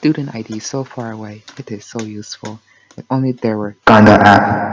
Student ID so far away, it is so useful. If only there were Ganda app.